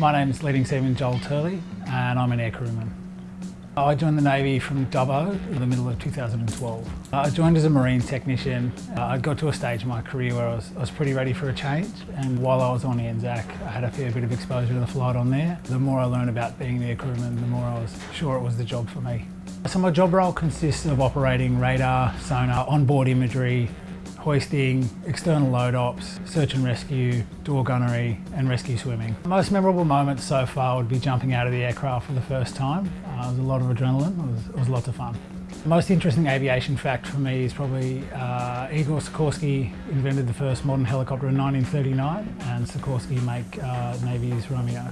My name is Leading Seaman Joel Turley and I'm an air crewman. I joined the Navy from Dubbo in the middle of 2012. I joined as a marine technician. I got to a stage in my career where I was, I was pretty ready for a change and while I was on Anzac I had a fair bit of exposure to the flight on there. The more I learned about being an air crewman, the more I was sure it was the job for me. So my job role consists of operating radar, sonar, onboard imagery, hoisting, external load ops, search and rescue, door gunnery and rescue swimming. The most memorable moments so far would be jumping out of the aircraft for the first time. Uh, it was a lot of adrenaline, it was, it was lots of fun. The most interesting aviation fact for me is probably uh, Igor Sikorsky invented the first modern helicopter in 1939 and Sikorsky make uh, Navy's Romeo.